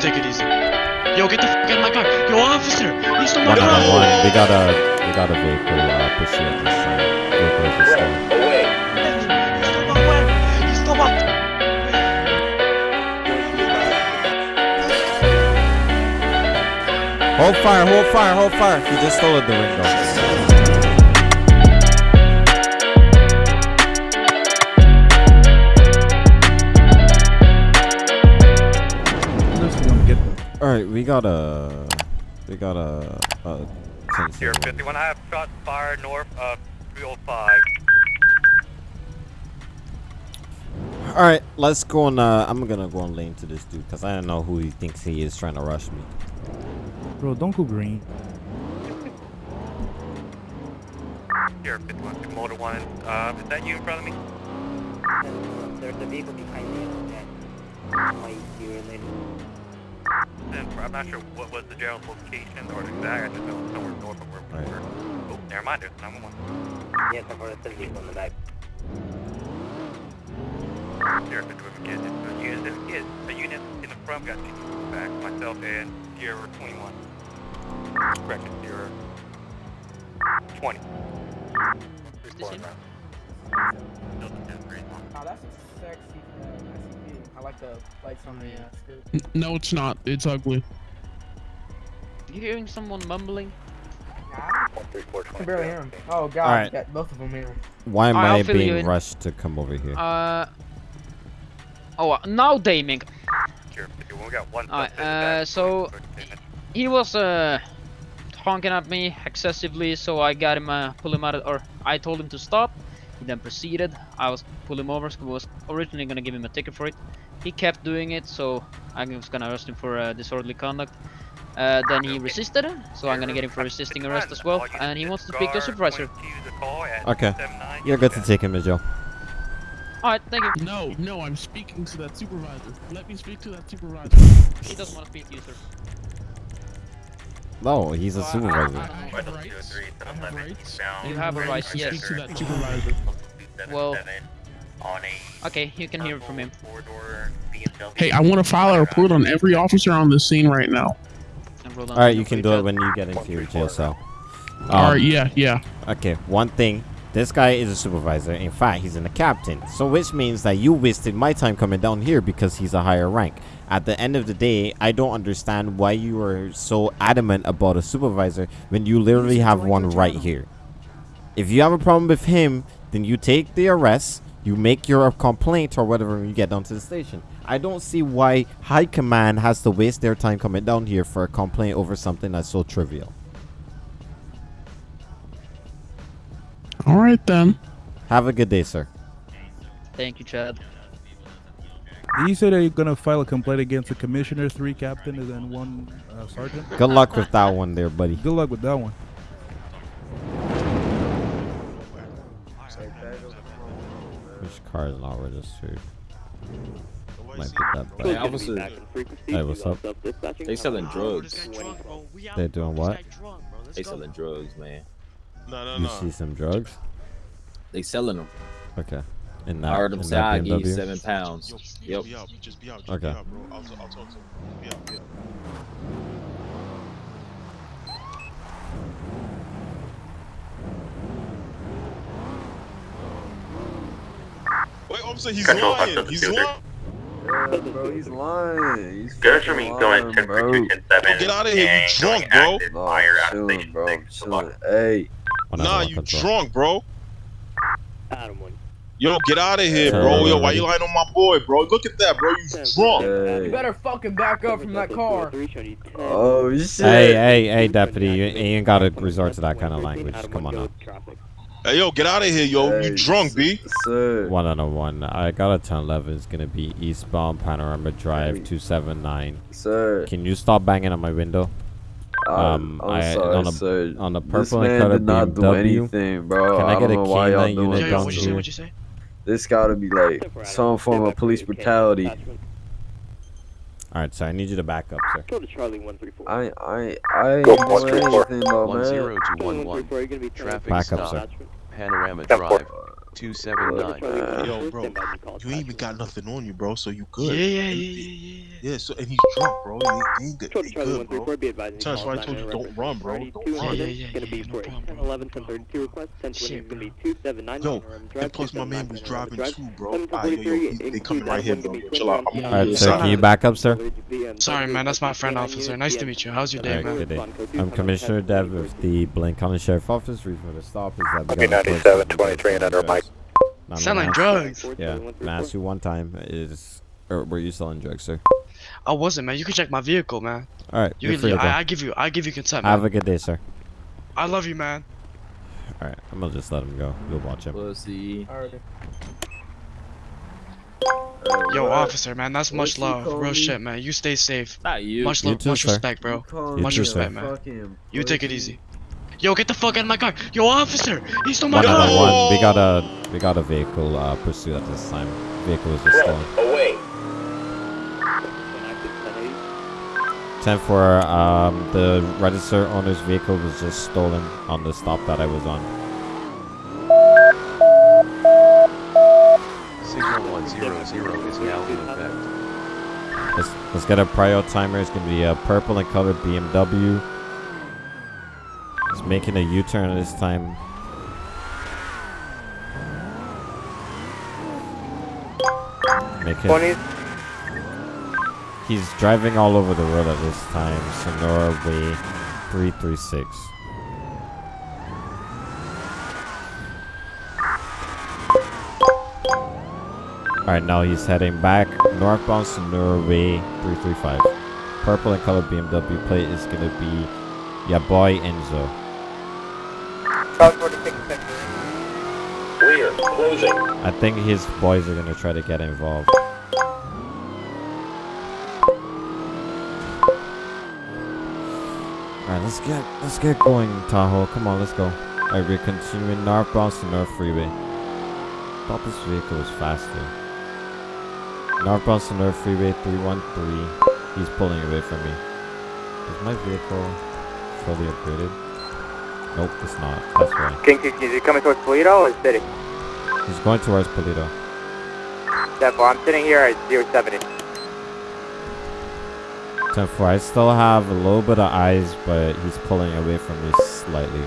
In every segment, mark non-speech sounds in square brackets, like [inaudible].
take it easy. Yo, get the fuck out of my car. Yo, officer, he stole my One car. on one. We got a we got a vehicle uh, pursuit at this time. Vehicle is stolen. He stole my car. He stole my. Hold fire! Hold fire! Hold fire! He just stole the window. Get them. All right, we got a we got a. a Here, 51, I have shots fired north of 305. All right, let's go on. Uh, I'm gonna go on lane to this dude because I don't know who he thinks he is trying to rush me. Bro, don't go green. Here, 51, Motor 1, uh, is that you in front of me? There's a vehicle behind me that might be related. Then, I'm not sure what was the general location or the exact, I just know it's somewhere north of where we Right. were. Oh, never mind, there's 911. Yes, I've heard a vehicle in the back. Here, 51, again, it's a unit, there's a kid, a unit in the front, got two in the back, myself and Sierra 21. Correction, Sierra 20. Report, him? Still the 10 green one. Oh, that's a sexy SUV. I like the lights on the uh, skirt. No, it's not. It's ugly. You hearing someone mumbling? Nah, 134, I can barely hear him. Oh god, Alright. got both of them here. Why am I'll I being rushed to come over here? Uh. Oh, uh, now Daming. Sure, we got one Alright, suspect in the uh, so- He was uh honking at me excessively, so I got him, uh, pull him out, of, or I told him to stop. He then proceeded. I was pull him over. 'cause I was originally gonna give him a ticket for it. He kept doing it, so I was gonna arrest him for uh, disorderly conduct. Uh, then he resisted, so I'm gonna get him for resisting arrest as well. And he wants to speak to a supervisor. Okay. You're good to take him to jail. Alright, thank you. No, no, I'm speaking to that supervisor. Let me speak to that supervisor. He doesn't want to speak to you, sir. No, he's a supervisor. I have rights. I have rights. You have a right, yes. Speak to that supervisor. Well, Okay, you can hear it from him. Hey, I want to file a report on every officer on this scene right now. And roll down All right, you can do it when you get into your jail cell. All Um, right, yeah, yeah. Okay, one thing. This guy is a supervisor. In fact, he's in a captain. So which means that you wasted my time coming down here because he's a higher rank. At the end of the day, I don't understand why you are so adamant about a supervisor when you literally have one right here. If you have a problem with him, then you take the arrest, you make your complaint or whatever when you get down to the station. I don't see why high command has to waste their time coming down here for a complaint over something that's so trivial. All right then. Have a good day, sir. Thank you, Chad. You said that you're gonna file a complaint against the commissioner, three captain, and then one uh, sergeant. Good luck with that one there, buddy. Good luck with that one. Which car is not registered? Might be that Hey, bad. officer, Hey, what's up? they selling drugs. this guy drunk, bro. We out, They're doing what? drunk, They go. selling drugs, man. No, no, You no. see some drugs? They selling them. Okay. In I that, heard them in say I that give you seven pounds. Yo, Yep. Be out. Just be out. Just Okay. Be out, bro. I'll, I'll talk to him. Be out. Be out. Officer, he's [laughs] Control, lying. officer, He's computer. lying. Yeah, bro, he's lying. He's Good for me fucking going lying, to bro. 210 Get out of here, you drunk, bro. No, Fire I'm out chilling, station bro. I'm six. chilling. Hey, One out Nah, of you control. drunk, bro. Adam one. Yo, get out of here, Turn bro. around, Yo, why buddy. you lying on my boy, bro? Look at that, bro. You drunk. hey. You better fucking back up from that car. Oh shit. Hey, hey, hey, deputy. You, you ain't gotta resort to that kind of language. Come on now. Hey, yo, get out of here, yo. Hey, You drunk, B? Sir. One on a one. I got a 1011. It's gonna be eastbound Panorama Drive Hey. 279. Sir. Can you stop banging on my window? Um, I'm I- sorry, on a- sir. on a this purple and man color did not do BMW. anything, bro. Can I get don't a know why y'all K9 unit Yo, yo, down what'd you say? here? What'd you say? This gotta be like some form of police brutality. All right, so I need you to back up, sir. Go to Charlie 134. I, I, I ain't Go, doing one, three, four. anything, though, One man. zero two one one. You're Traffic Back up, stop. sir. Panorama Step Drive. 279. Yo, bro, you ain't even got nothing on you, bro. So you good. Yeah, yeah, yeah, yeah, yeah. Yeah, so and he's drunk, bro. He, he ain't good. He good, bro. That's why I told you don't run, bro. Don't run. Yeah, yeah, yeah, yeah, no problem, 10, 11, 10, 32 request, 10, 20 is gonna be 279. Yo, and plus my man was driving too, bro. Ah, yo, yo, they coming right here, bro. Chill out. I'm All right, sir. Can you back up, sir? Sorry, man. That's my friend, officer. Nice to meet you. How's your day, man? good day. I'm Commissioner Dev of the Blaine County Sheriff Office. Reason for the stop is that. Okay, 97, 23 and under, Mike. Not a Selling mass- drugs. Yeah. I'm gonna you one time is, or were you selling drugs, sir? I wasn't, man. You can check my vehicle, man. All right. You You're can, free. I, I give you, I give you consent, man. Have a good day, sir. I love you, man. All right. I'm gonna just let him go. You'll watch him. Pussy. Yo, officer, man. That's much What's he love. Real me? shit, man. You stay safe. Not you. Much You love, much sir. respect, bro. Much respect, man. fucking You take it easy. Yo, get the fuck out of my car. Yo, officer, he stole my One car. out of one. We got a we got a vehicle uh, pursuit at this time. Vehicle was just stolen. Away. Ten for um the register owner's vehicle was just stolen on the stop that I was on. Signal 100 is now in effect. Let's let's get a prio timer. It's gonna be a purple and colored BMW. Making a U-turn this time. Making. 20s. He's driving all over the road at this time. Senora Way 336. Alright, now he's heading back northbound Senora Way 335. Purple and colored BMW plate is gonna be ya boy Enzo. Charles 46 Clear. Closing. I think his boys are gonna try to get involved. Alright, let's get let's get going, Tahoe. Come on, let's go. Alright, we're continuing northbound to North Freeway. Thought this vehicle was faster. Northbound to North Freeway 313. He's pulling away from me. Is my vehicle fully upgraded? Nope, it's not. That's why. King 16, is he coming towards Toledo or City? He's going towards Paleto. Therefore, I'm sitting here at 070. 10 4. I still have a little bit of eyes, but he's pulling away from me slightly.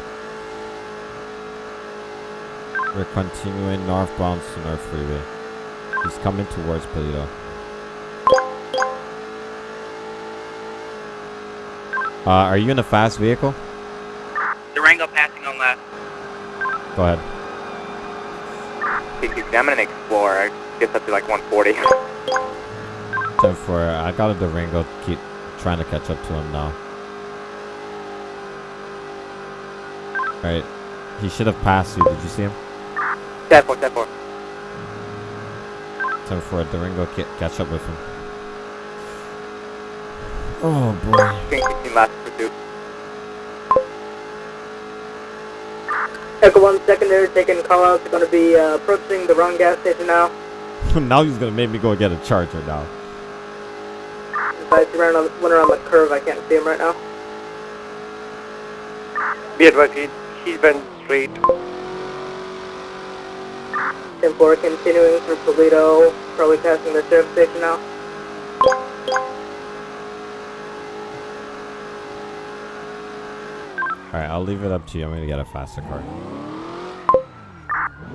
We're continuing northbound to North Freeway. He's coming towards Paleto. Uh, are you in a fast vehicle? Durango passing on left. Go ahead. 16, I'm an Explorer. Gets up to like 140. 10 [laughs] 4. I got a Durango. Keep trying to catch up to him now. Alright. He should have passed you. Did you see him? 10 4, 10 4. 10 4. Durango. ca- Catch up with him. Oh boy. King 16, last pursuit. Echo 1 secondary taking call out. Going to be uh, approaching the wrong gas station now. [laughs] now he's gonna make me go get a charger now. Advise he ran on, went around the curve. I can't see him right now. Be advised, he, he's been straight. 10 4 continuing through Toledo. Probably passing the sheriff station now. Alright, I'll leave it up to you. I'm gonna get a faster car.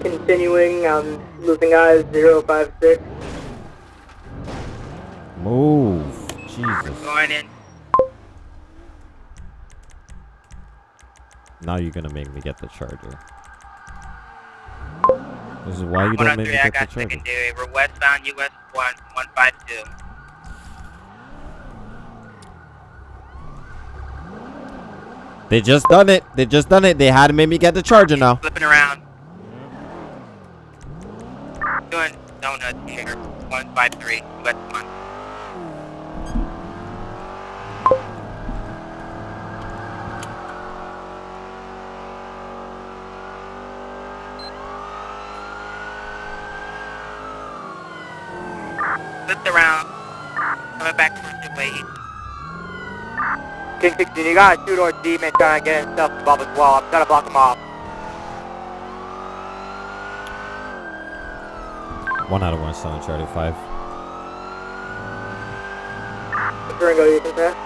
Continuing, um, I'm losing eyes, 056. Move. Jesus. Going in. Now you're gonna make me get the charger. This is why you don't make me oh get the charger. secondary. We're westbound US 1, 152. They just done it. They just done it. They had to make me get the charger now. Flipping around. Doing donuts here. 153, US 1. Flipped around. Coming back towards your way. 16, you got a two-door demon trying to get himself involved as well. I'm trying to block him off. One out of one still on Charlie 5. Durango, you can pass?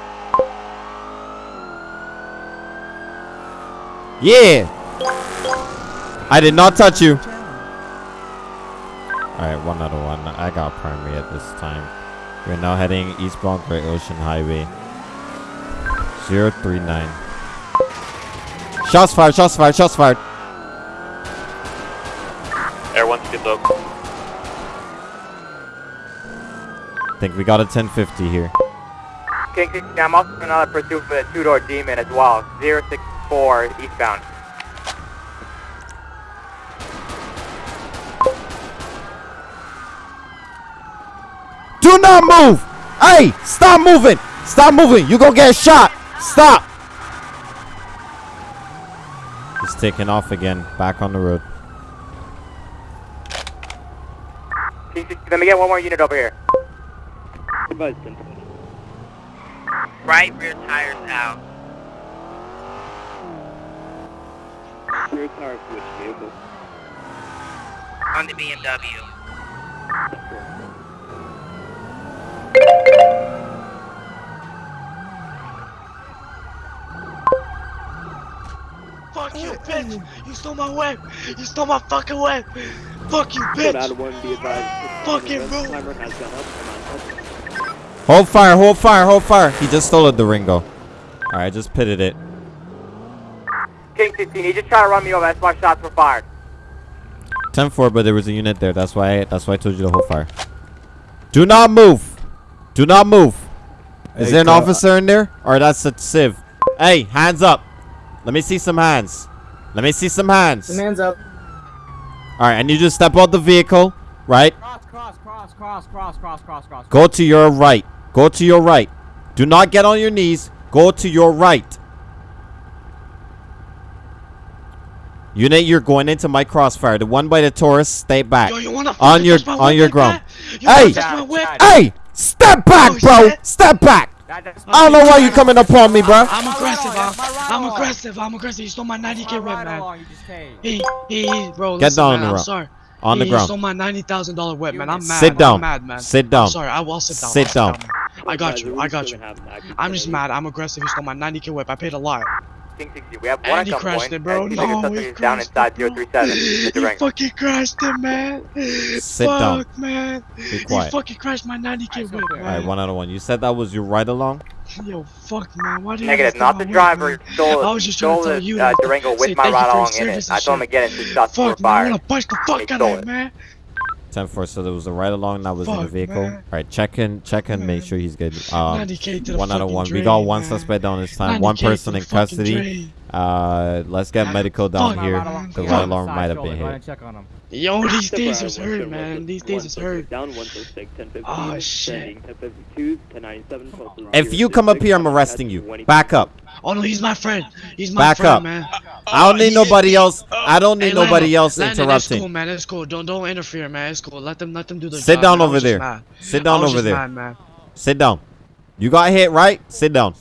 Yeah! I did not touch you. Alright, one out of one. I got primary at this time. We're now heading eastbound Great Ocean Highway. 039. Shots fired, shots fired, shots fired. Air 1 speed low. Think we got a 1050 here. King 60, I'm also in another pursuit for the two-door demon as well. 064 eastbound. Do not move! Hey, stop moving! Stop moving! You gonna get shot! Stop! He's taking off again, back on the road. Let me get one more unit over here. Right rear tires out. Rear tire switch vehicle. On the BMW. Fuck you, bitch! You stole my whip! You stole my fucking whip! Fuck you, Code out bitch! of one, be advised. Fucking Red Hold fire, hold fire, hold fire. He just stole a Durango. Alright, I just pitted it. King 16, he just tried to run me over. That's why shots were fired. 10-4, but there was a unit there. That's why that's why I told you to hold fire. Do not move! Do not move! Is Hey, there an Carl, officer in there? Or that's a sieve? Hey, hands up! Let me see some hands. Let me see some hands. hands up. Alright, and you just step out the vehicle, right? Cross, cross, cross, cross, cross, cross, cross, cross. Go to your right. Go to your right. Do not get on your knees. Go to your right. Unit, you're going into my crossfire. The one by the Taurus, stay back. Yo, you wanna on your my on your like ground. You Hey, wanna touch my whip? hey, step back, Oh, bro. shit. Step back. That, I don't know why you coming up on me, bro. I'm aggressive, I'm, my ride I'm aggressive, I'm aggressive. You stole my 90k whip, ride man. along you just take. He, he, he, bro, Get listen, down on man, I'm sorry. On the he, ground. He stole my $90,000 whip, man. I'm mad. Sit down. I'm mad, man. Sit down. I'm sorry, I will sit down. Sit down. I got you, I got you. I'm just mad. I'm aggressive. He stole my 90k whip. I paid a lot. King 60, we have one And he at crashed gunpoint, it, bro. and the biggest No, he down crashed inside it, bro. 037. [laughs] He fucking crashed it, man. Sit Fuck, down. man. Be He fucking crashed my 90k whip, All right, man. one out of one. You said that was your ride along. [laughs] Yo, fuck, man. Why did you? Negative, not the driver stole, I was just trying to tell the you uh, that- Durango say with my ride along in it. and I told him shit. again, and two shots were Fuck, man. I fired. wanna punch the fuck out of it. him, man. 10 4, so there was a ride along that was in the vehicle. man. All right, check in, check and make sure he's good. Um, 90K to the one out of fucking one. We got one man. suspect down this time. One person in custody. drain. Uh, let's get medical down Fuck. here. Ride along. The Fuck. ride along might have been hit. check on him. Yo, these Step days is one, hurt, man. These one, days is six, hurt. Down 106, 1050. Oh, shit. Sending 1052, 1097, 12, If you come up here, I'm arresting you. Back up. Oh no, he's my friend. He's my Back friend, up. man. I don't need Oh, nobody else. I don't need nobody else Landon, That's cool, interrupting. man. It's cool. Don't don't interfere, man. It's cool. Let them let them do their Sit job, down man. Over there. Sit down over there. Mad, man. Sit down. You got hit, right? Sit down.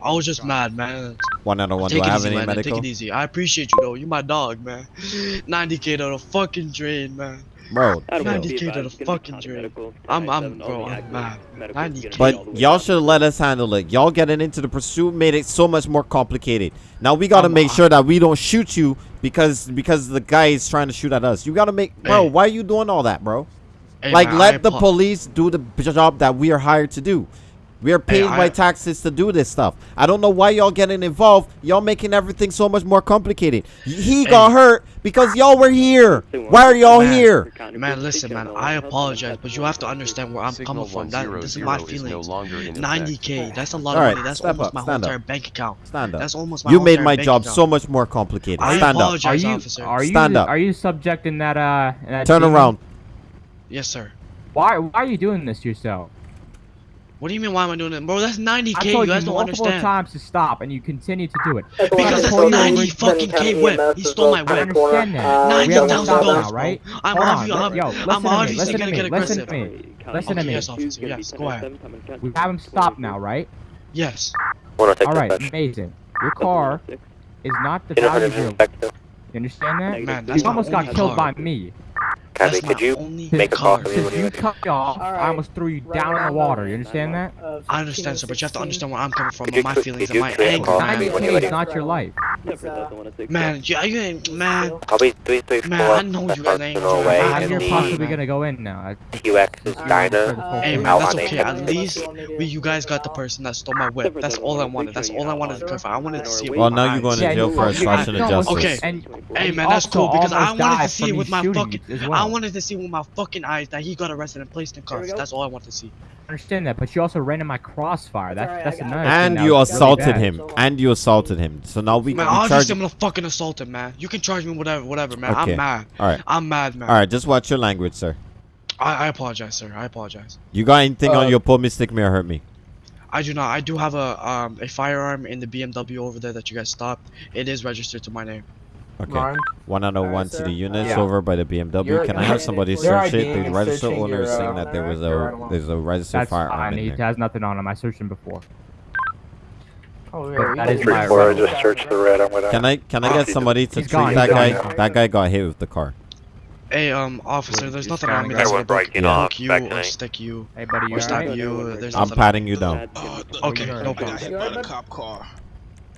I was just mad, man. One out of one. Take Do I have easy, any Landon. medical? Take it easy. I appreciate you though. You're my dog, man. [laughs] 90k to the fucking drain, man. Bro, Out of chill. one, 90k to the gonna fucking county drain. medical, I'm I'm bro. I'm active mad. 90k. gonna be all the But y'all should let us handle it. Y'all getting into the pursuit made it so much more complicated. Now we gotta I'm- make sure that we don't shoot you because because the guy is trying to shoot at us. You gotta make bro. Hey. Why are you doing all that, bro? Hey, like man, I let the police do the job that we are hired to do. We are paid I- by taxes to do this stuff. I don't know why y'all getting involved. Y'all making everything so much more complicated. He got hurt because y'all were here. Why are y'all Man. here? Man, listen, man. I apologize, but you have to understand where I'm coming from. That this is my feelings. 90k. That's a lot of right, money. That's step almost up, my whole up. entire bank account. Stand up. That's almost my You made my job account. so much more complicated. I Stand up. Are you officer. are you Stand up. are you subjecting that uh that Turn demon? around. Yes, sir. Why why are you doing this to yourself? What do you mean? Why am I doing it, bro? That's 90k. I You told guys don't multiple understand. times to stop, and you continue to do it. Because that's 90 fucking k whip. He stole my I whip. understand that. Ninety we have to thousand stop dollars, right? I'm Hold obvi- on, I'm- yo, I'm listen to me, obviously listen to gonna me, get listen aggressive. to me, listen to me. yes, officer. Yes, go ahead. We have him stop now, right? Yes. All right, amazing. Your car is not the Unit value 100 of your. is back to- You understand that? Man, You that's my almost got killed by me. That's Copy. my Could you only make a call car. for me when you're you ready? cut me off, I almost threw you down in the water. You understand that? I understand, sir, but you have to understand where I'm coming from, you my feelings and my click anger, call man. me when you're 90k is not your life. Man, yeah, you ain't, man. Copy 334. Man, I know you got Personal angel. way How in you're possibly gonna go in now? I- QX's diner. Hey man, that's okay. At least we, you guys got the person that stole my whip. That's all I wanted. That's all I wanted to clarify. I wanted to see it with Well, now you're going to jail for you- obstruction you of almost- justice. Okay. And Hey man, that's cool because I wanted to see it with my fucking. I wanted to see with my fucking eyes that he got arrested and placed in cuffs. That's all I wanted to see. I understand that, but you also ran in my crossfire. That's alright, that's another it. thing And that you was really assaulted bad. him. And you assaulted him. So now we, we Man, charge. obviously I'm gonna fucking assault him, man. You can charge me whatever, whatever, man. Okay. I'm mad. All right. I'm mad, man. All right, just watch your language, sir. I, I apologize, sir. I apologize. You got anything Uh, on your pull me, stick me, or hurt me? I do not. I do have a um a firearm in the BMW over there that you guys stopped. It is registered to my name. Okay. Lauren, 101 Alright, to the units Yeah. over by the BMW. You're- Can I have somebody you're search it? The and register owner is saying uh, that there was a there's a registered That's firearm fine. in He has nothing on him. I searched him before. Oh, But that is Three my four, right. just searched the red. I'm gonna. Can I can I get somebody to He's treat gone, that he's guy? gone. That guy got hit with the car. Hey, um, officer, there's nothing on me kinda gonna break breaking you, off, hook you, or tonight. stick you, Hey, buddy, you or stab alright? you. There's I'm patting you down. Uh, the- Okay, the- no I got problem. hit by the cop car.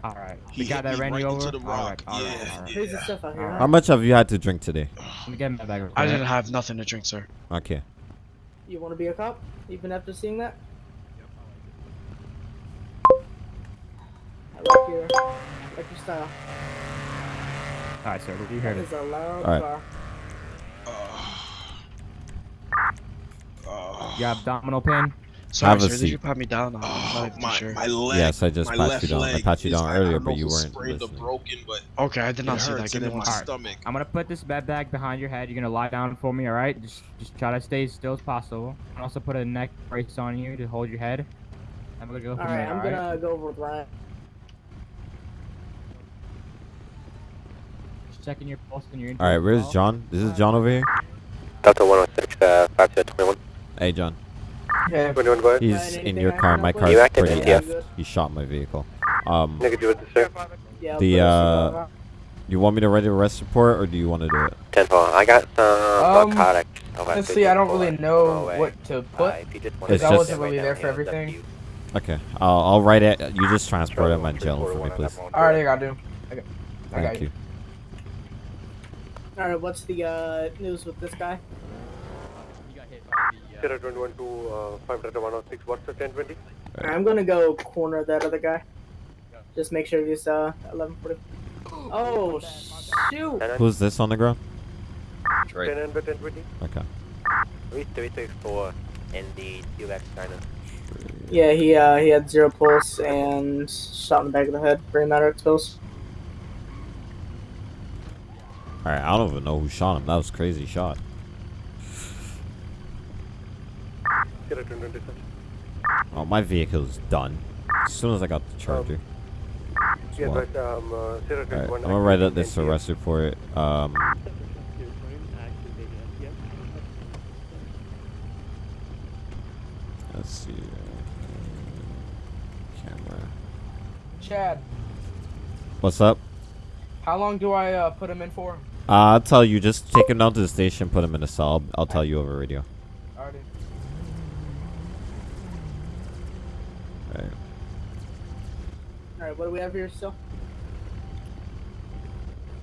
All right. He The guy that me ran right you over. the All right. rock. All right. Yeah. All right. Here's the stuff out here. How much have you had to drink today? Let me get my bag. I didn't have nothing to drink, sir. Okay. You want to be a cop? Even after seeing that? I like your, I like your style. All right, sir. What do you That heard? is a loud Alright. car. Uh, You have abdominal pain. Sorry, Have a sir, did you pat me down? I'm not uh, even my, sure. my leg. Yes, I just my pat you down. I leg pat you down I- I earlier, but you weren't sprained or listening. broken, but Okay, I did not see that. hurts Give me in one my second. stomach. I'm gonna put this bed bag behind your head. You're gonna lie down for me, all right? Just, just try to stay as still as possible. And also put a neck brace on you to hold your head. I'm gonna go from Alright, there. I'm all right? gonna go over with Ryan. Just checking your pulse and your. All right, where's. John? This is John over here. Delta 106, uh, 5721. Hey, John. Yeah. 21, go. He's in your car. My help with? car's You pretty yeah. effed. He shot my vehicle. Um, Negative with the sir. The, uh, you want me to write a arrest report, or do you want to do it? 10 4. I got some Um, narcotic. Honestly, I don't really know what to put. It's Because I just- wasn't really there for everything. Okay, I'll, I'll write it. You just transport him at jail for me, please. Alright, I got to. I got, I Thank you. Alright, what's the uh, news with this guy? Sierra 21 to uh, 5 Delta 106. What's the 1020? Alright, I'm gonna go corner that other guy. Just make sure he's uh 1140. Oh shoot! Who's this on the ground? 10 and 1020. Okay. 334 in the QX diner. Yeah, he uh he had zero pulse and shot in the back of the head. Very matter of pills. All right, I don't even know who shot him. That was a crazy shot. Sierra 227. Oh, my vehicle's done. As soon as I got the charger. Yeah, but um, uh, Sierra Alright, 21. I'm gonna write up this arrest report. Um, let's see. Camera. Chad, What's up? how long do I uh, put him in for? Uh, I'll tell you. Just take him down to the station, put him in a cell. I'll tell you over radio. Alrighty. Alright. Alright, what do we have here still?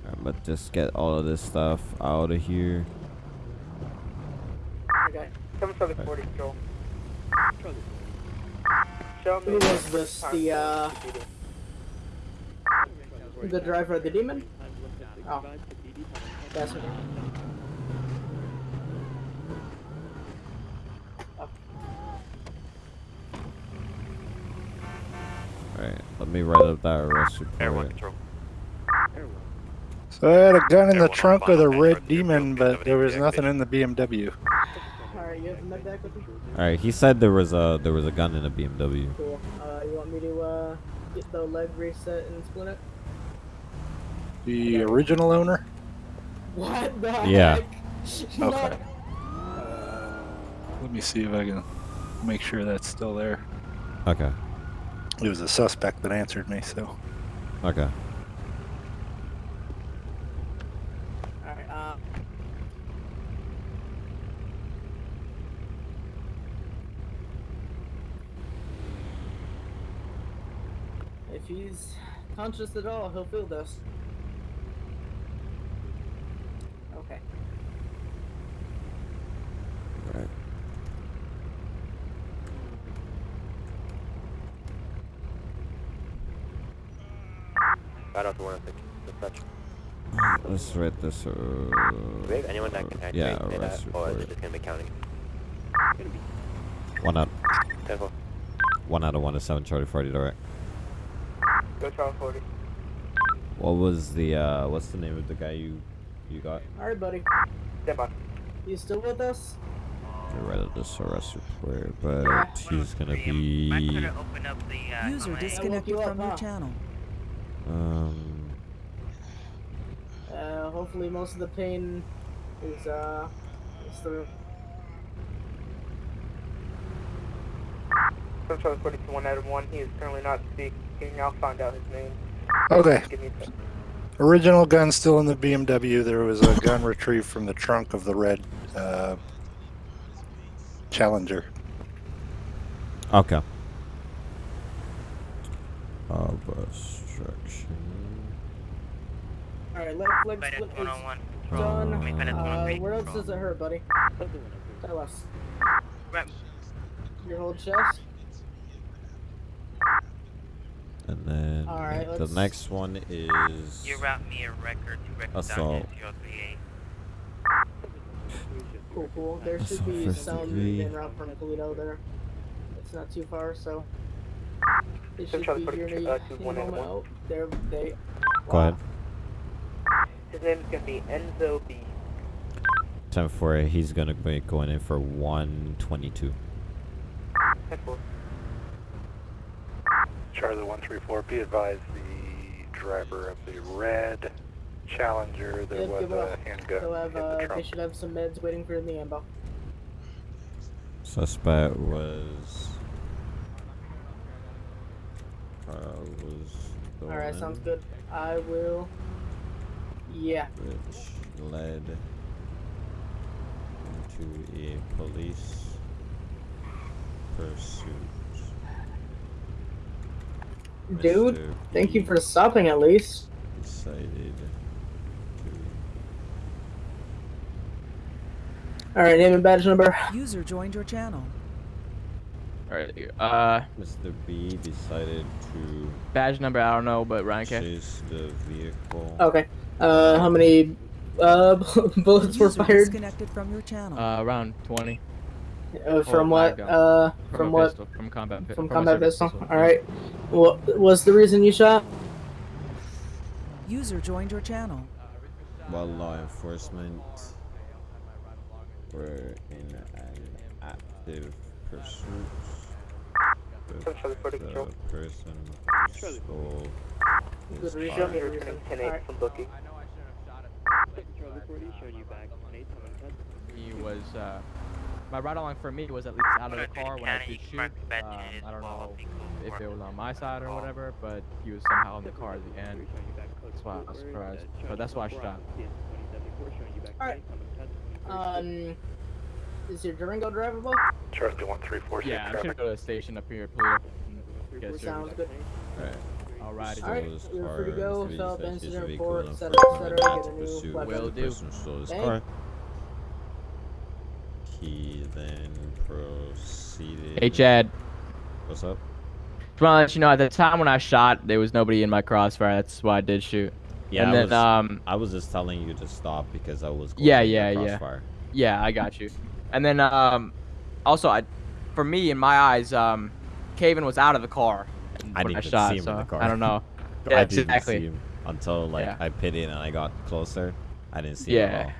I'm gonna just get all of this stuff out of here. Okay. 740 control. Who was this? The uh the driver of the demon? Oh. That's okay. Alright, let me write up that arrest report. So I had a gun in the trunk of the red demon, but there was nothing in the BMW. Alright, you have the med back with you? Alright, he said there was a there was a gun in a BMW. Cool. Uh, you want me to uh get the leg reset and split it? The original owner? What the Yeah. heck? Okay. [laughs] Not- Let me see if I can make sure that's still there. Okay. It was a suspect that answered me, so. Okay. Uh. If he's conscious at all, he'll feel this. Right off the 106. Dispatch. Let's write this. Uh, Do we have anyone that can yeah, activate arrest that, or is it just gonna be counting? One out. 10 One out of one to seven. Charlie Friday. All right. Go Charles 40. What was the uh? What's the name of the guy you you got? Alright, buddy. Stand by. You still with us? Get rid of this arrest report, but he's gonna be User disconnected from your channel. um. Hopefully most of the pain is, uh, is through. Go Charles 42, 1 out of 1. He is currently not speaking. I'll find out his name. Okay. Give me a sec. Original gun still in the BMW. There was a gun retrieved from the trunk of the red uh, Challenger. Okay. Obstruction. Alright, left leg split is done. Uh, where else does it hurt, buddy? Tell us. Your whole chest? And then Alright, the let's- next one is You route me a record to record assault. down to 038. Cool, cool. There should Assault be first some degree. en route from Toledo there. It's not too far, so. They should be here 42, any, uh, any 2, 1 out of moment 1. out. They're, they, Go ahead. His name is gonna be Enzo B. Ten four. He's gonna be going in for one twenty two. 10 4. Charlie 134, be advised the driver of the red Challenger, there Yep, was a up. handgun They'll have, in uh, the they should have some meds waiting for in the ambo. Suspect was. Uh, was. Alright, sounds good. I will. Yeah. Which led into a police pursuit. Dude, Mr. thank you for stopping at least. Decided Alright, name and badge number. User joined your channel. Alright, uh, Mr. B decided to badge number, I don't know, but Ryan K. chase the vehicle. Okay. Uh, how many uh [laughs] bullets were fired? disconnected from your channel. Uh, around 20. Uh, from Oh, what? Uh, From from what? pistol, from combat pi- From from combat service pistol. pistol, All right. What was the reason you shot? User joined your channel. While law enforcement were in an active pursuit with the person who stole his Good reason. car. Good reason. 10 8 Alright. from booking. He was, uh, my ride along for me was at least out of the car when I did shoot. Um, I don't know if it was on my side or whatever, but he was somehow in the car at the end. That's why I was surprised. But that's why I shot. Alright. Um, is your Durango drivable? Charlie 134, Yeah, I'm just gonna go to the station up here, Toledo. and Sounds good. Alright. Alrighty. Alright, Stole his you're free to go, Mr. B fill out the decides his incident vehicle report, and etc., etc., get a new pursue weapon. the Will do. person stole his car. He then proceeded. Hey, Chad. What's up? Just want to let you know, at the time when I shot, there was nobody in my crossfire. That's why I did shoot. Yeah, and I then, was, um, I was just telling you to stop because I was going yeah, in your yeah, yeah, crossfire. yeah. I got you. And then, um, also, I, for me, in my eyes, um, Caven was out of the car. I when didn't shot, see him so in the car. I don't know. [laughs] I didn't exactly. see him until like Yeah. I pitted and I got closer. I didn't see him at Yeah. all.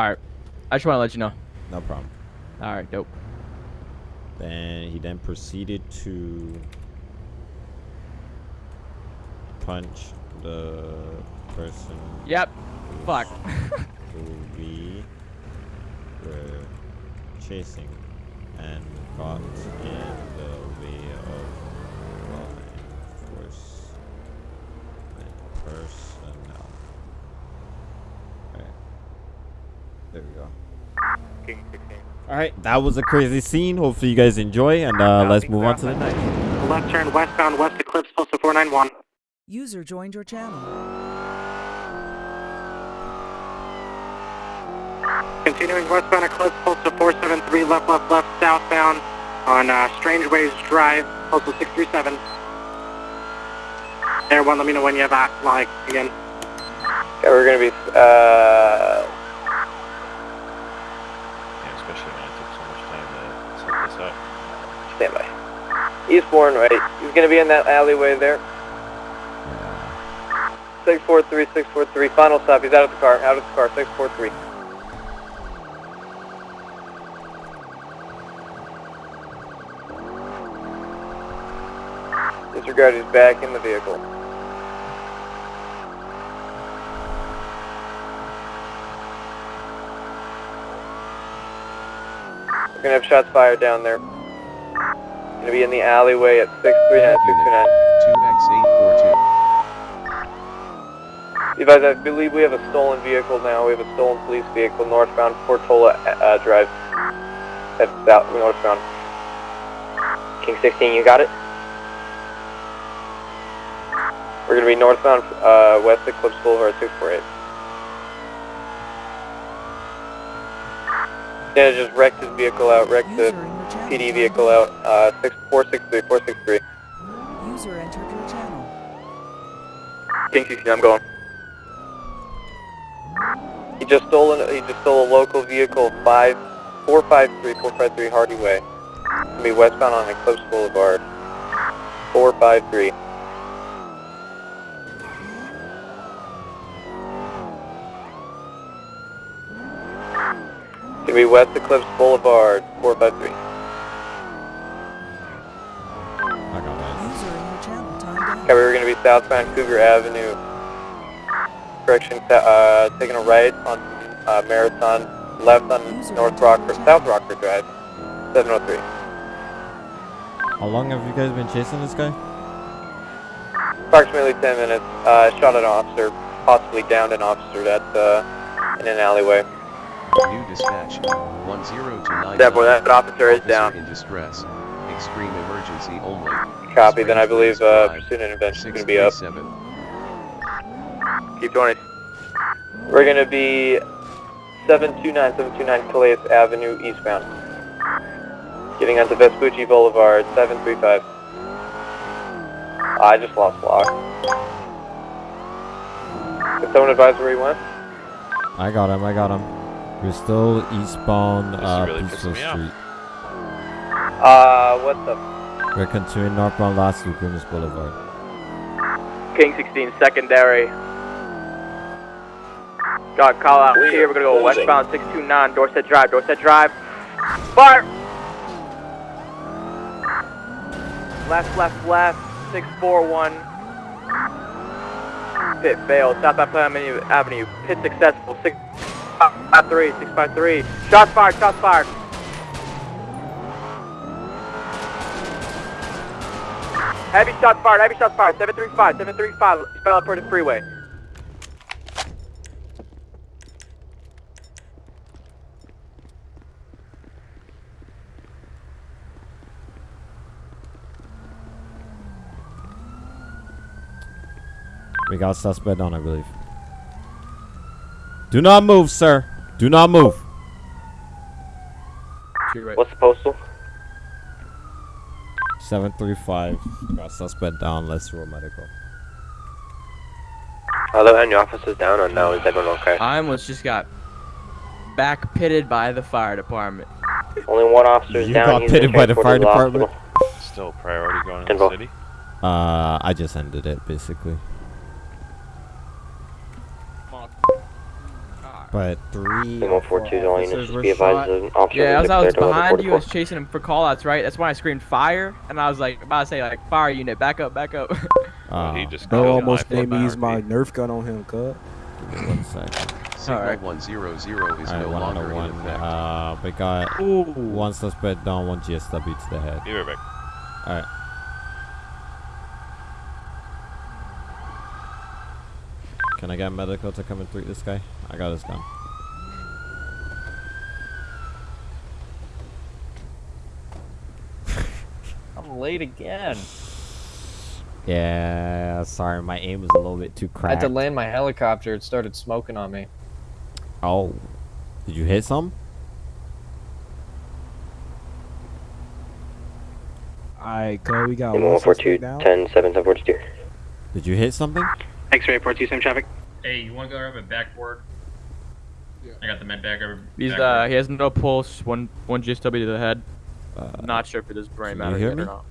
All right. I just want to let you know. No problem. All right, dope. Then he then proceeded to punch the person. Yep. Fuck. [laughs] who we were chasing and got in the way of personnel. Alright. There we go. King 16. Alright, that was a crazy scene. Hopefully you guys enjoy and uh, let's move on to the next. left turn westbound West Eclipse, postal 491. User joined your channel. Continuing westbound Eclipse, postal 473, left, left, left, southbound on uh, Strangeways Drive, postal 637. Air 1, let me know when you have that, like, again. Okay, we're gonna be, uh, Yeah, especially when it took so much time to set this up. stand by. Eastbourne, right? He's gonna be in that alleyway there. 643, 643, final stop. He's out of the car, out of the car, 643. Disregard, he's back in the vehicle. We're gonna have shots fired down there. Gonna be in the alleyway at 639, 639. 2X842. Advise, I believe we have a stolen vehicle now. We have a stolen police vehicle northbound Portola uh, Drive. That's south northbound. King 16, you got it? We're gonna be northbound uh, West Eclipse Boulevard 648. Yeah, just wrecked his vehicle out, wrecked the PD vehicle out. Uh, 6463, 463. User entered your channel. King 16, I'm going. He just stole an, he just stole a local vehicle, five, 453, 453 Hardy Way. Gonna be westbound on Eclipse Boulevard. 453. Be West Eclipse Boulevard, 453. User in your channel. Okay, we're gonna be southbound Cougar Avenue. Correction, uh, taking a right on uh, Marathon, left on North Rockford, South Rockford Drive, 703. How long have you guys been chasing this guy? Approximately 10 minutes. Uh, shot an officer, possibly downed an officer at uh, in an alleyway. New dispatch. 1029. That boy, that officer is down. in distress. Extreme emergency only. Copy. Then I believe uh, pursuit intervention is going to be up. 637. Keep 20. We're going to be 729, 729 Calais Avenue eastbound. Getting onto Vespucci Boulevard, 735. I just lost lock. Can someone advise where he went? I got him, I got him. We're still eastbound uh, really Peaceful pissing off. Street. Uh, what the? We're continuing northbound Last Loop, Grimace Boulevard. King 16, secondary. Got call out we here. We're gonna go closing. westbound 629 Dorset Drive. Dorset Drive. Fire! Left, left, left. 641. Pit failed. Southbound Avenue. Avenue. Pit successful. 653. 653. Shots fired. Shots fired. Heavy shots fired. Heavy shots fired. 735. 735. Spell for the freeway. We got suspect on, I believe. Do not move, sir. Do not move. What's the postal? 735. Got suspect down. Let's roll medical. Hello, any officers down or no? Is everyone okay? I almost just got back pitted by the fire department. Only one officer down. You got pitted by the fire department. Still priority going to the city. Uh, I just ended it basically. But three. Single four two, all units Officers just were be advised an officer Yeah, as I was declared to over behind you, I was chasing him for callouts, right? That's when I screamed fire, and I was like about to say like fire unit, back up, back up. [laughs] Uh, he just Bro almost my made me use my Nerf gun on him, cut. One second. Signal Alright. 100 is Alright, no one longer on in one. effect. Uh, we got Ooh. one suspect down, one GSW to the head. Be right back. Alright. Can I get medical to come and treat this guy? I got his gun. [laughs] I'm late again. Yeah, sorry, my aim was a little bit too cracked. I had to land my helicopter. It started smoking on me. Oh, did you hit some? Alright, go. We got Lima one 142, 10, 7, 10, 42. Did you hit something? X-ray report, 2 same traffic. Hey, you want to go over backboard? I got the med bag over. He's backboard. uh he has no pulse. One one GSW to the head. Not sure if it is brain matter yet me? or not.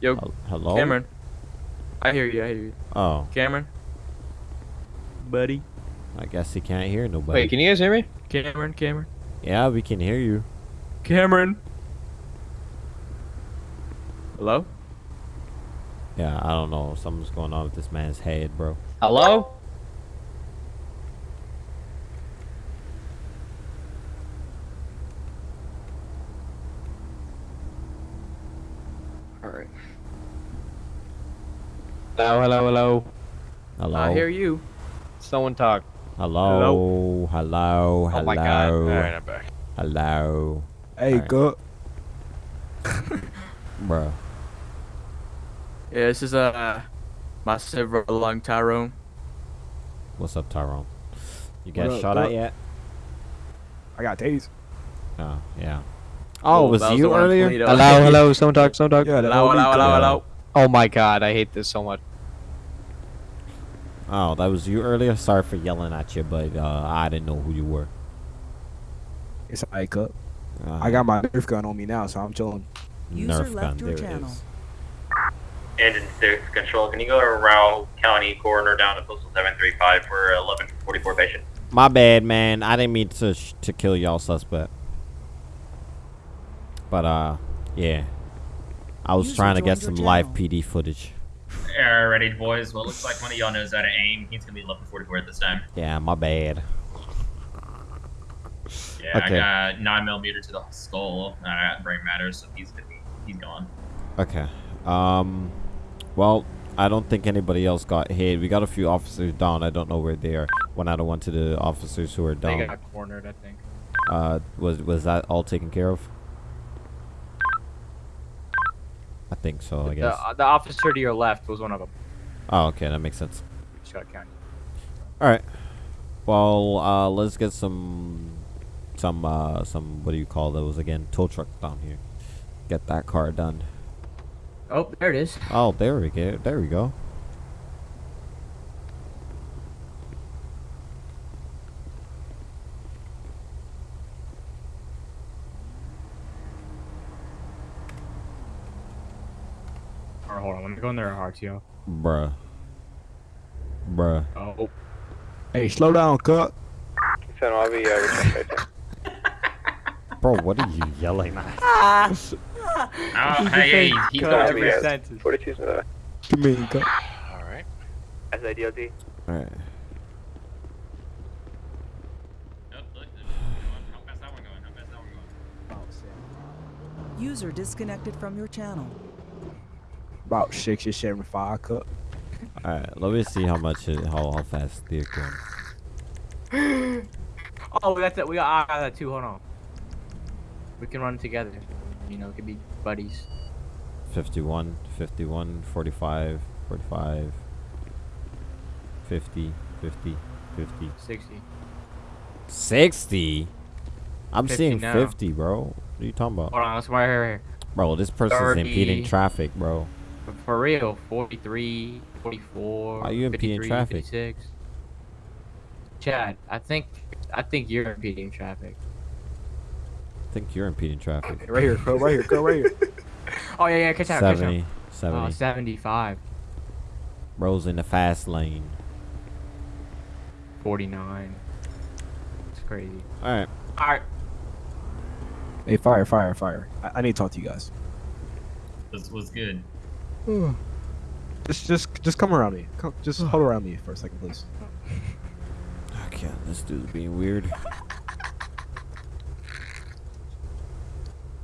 Yo, Hel- hello? Cameron. I hear you. I hear you. Oh, Cameron. Buddy. I guess he can't hear nobody. Wait, can you guys hear me? Cameron. Cameron. Yeah, we can hear you. Cameron. Hello. Yeah, I don't know. Something's going on with this man's head, bro. Hello? Alright. Hello, hello, hello. Hello. I hear you. Someone talk. Hello. Hello. Hello. Oh my God. Alright, I'm back. Hello. Hey, Alright. go. [laughs] Bro. Yeah, this is uh my silver lung Tyrone. What's up, Tyrone? You What got up, shot at yet? I got tased. Oh, yeah. Oh, Oh, was was you earlier? Toledo. Hello, hello. [laughs] Someone talk. Someone talk. Yeah, that Hello, hello, hello, hello. Oh my God, I hate this so much. Oh, that was you earlier? Sorry for yelling at you, but uh, I didn't know who you were. It's a cut. Uh, I got my Nerf gun on me now, so I'm chilling. User Nerf gun. left your There it channel. is. Engine 6 control, can you go to Rao County Coroner down to Postal 735 for 1144 patient? My bad, man. I didn't mean to sh- to kill y'all suspect. But uh, yeah. I was User trying to get joined your some live. PD footage. Alrighty, boys. Well, it looks like one of y'all knows how to aim. He's gonna be 1144 at this time. Yeah, my bad. Yeah, Okay. I got 9 millimeter to the skull. Uh, brain matters, so he's gonna be, he's gone. Okay. Um, well, I don't think anybody else got hit. We got a few officers down. I don't know where they are. One out of one to the officers who are down. They got cornered, I think. Uh, was was that all taken care of? I think so. I The, guess. uh, the officer to your left was one of them. Oh, okay, that makes sense. County. All right. Well, uh, let's get some, some, uh, some. What do you call those again? Tow truck down here. Get that car done. Oh, there it is. Oh, there we go. There we go. Alright, hold on. Let me go in there RTO. Bruh. Bruh. Oh. Hey, slow down, cut. I'll be uh, returning by 10. Bro, what are you yelling at? Oh, hey, he's, he's Cut going to every rehab. sentence. 42 Come here, cut. Alright. All right. Look, how fast that one going? How fast that one going? User disconnected from your channel. About 60, 75 cup. All right. Let me see how much, it, how, how fast they're going. Oh, that's it. We got, I got that too. Hold on. We can run together. You know, it could be buddies. 51, 51, 45, 45, 50, 50, 50. 60. 60? I'm 50 seeing now. 50, bro. What are you talking about? Hold on. Let's right here. Bro, this person's 30. impeding traffic, bro. For, for real. 43, 44. Are you impeding traffic? 56. Chad, I think, I think you're impeding traffic. I think you're impeding traffic. Right here, cut. Right here, cut. Right here. [laughs] Oh yeah, yeah. Catch out. Catch 70, out. 70. Oh, 75. Bro's in the fast lane. 49. It's crazy. All right. All right. Hey, fire, fire, fire. I, I need to talk to you guys. Was, was good. [sighs] Just, just, just come around me. Come, just [sighs] hold around me for a second, please. Okay, this dude's being weird. [laughs]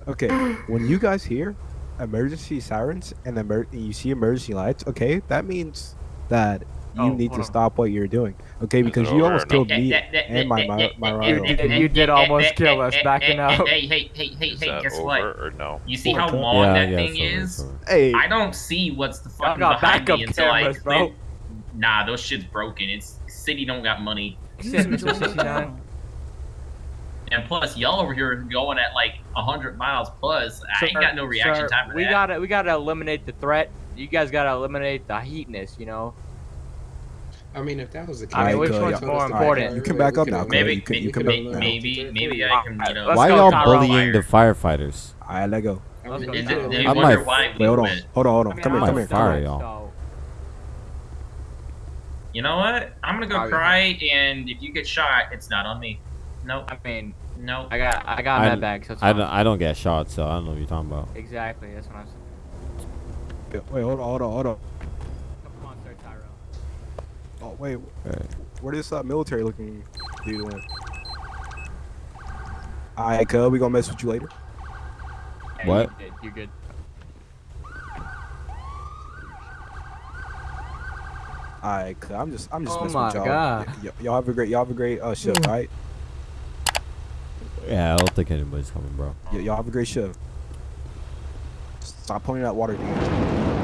Okay, when you guys hear emergency sirens and emer- you see emergency lights, okay, that means that you oh, need to stop what you're doing, okay? Because you almost killed me and my my my rival. You did almost kill us backing up. Hey, hey, hey, hey, Is hey, that guess over what? or no? You see how long Yeah, that yeah, thing it's over, is? it's over. Hey, I don't see what's the fucking behind backup me until I cameras, bro. Nah, those shit's broken. It's city don't got money. And plus, y'all over here going at like hundred miles plus. I ain't got no reaction sir, time for we that. gotta we gotta eliminate the threat. You guys gotta eliminate the heatness. You know. I mean, if that was the case, I mean, which good, one's y'all- more important? You can back up now. Maybe, You can, maybe, you can maybe, now. maybe, maybe I can, you know. Why go, y'all Tyrone. bullying the firefighters? All right, let go. I Let's go. I wonder might- Wait, hold on, hold on, hold on. I mean, Come here, come here. fire y'all. You know what? I'm gonna go cry, and if you get shot, it's not on me. Nope. I mean, Nope. I got I got I, med bags. So it's I, don't, I don't get shot, so I don't know what you're talking about. Exactly. That's what I'm saying. Wait, hold on, hold on, hold on. Come on, sir, Tyrone. Oh, wait, Alright. where this uh, military looking dude went? All right, cuz we gonna mess with you later. Hey, What? You did. You're good. All right, cuz I'm just I'm just Oh messing with y'all. God. Y- y- y'all have a great y'all have a great uh, shift, all right? Yeah, I don't think anybody's coming, bro. Y'all have a great show. Stop pointing that water. Dude.